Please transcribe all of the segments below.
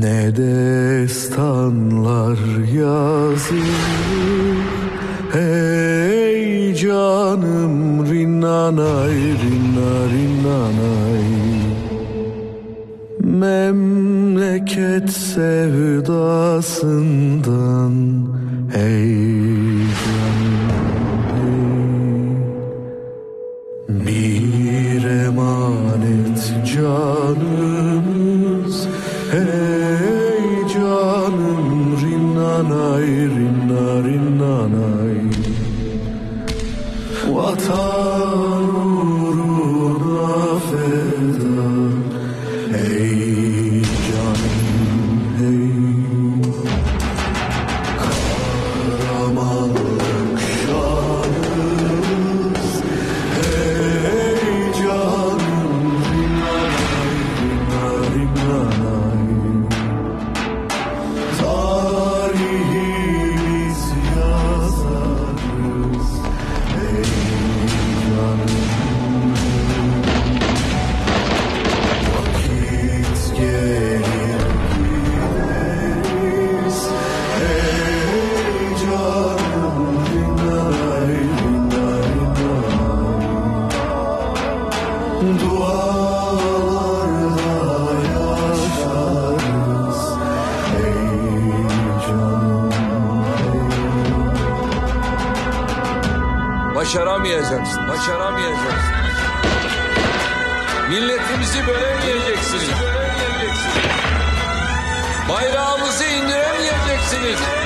Ne destanlar yazılır? Hey canım rinnanay rinna rinnanay Memleket sevdasından Hey Hey canım rinnanay rinna rinnanay Vatan Başaramayacaksın, başaramayacaksın. Milletimizi bölemeyeceksiniz. Bayrağımızı indiremeyeceksiniz.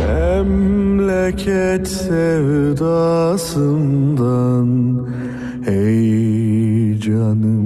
Memleket sevdasından Ey canım.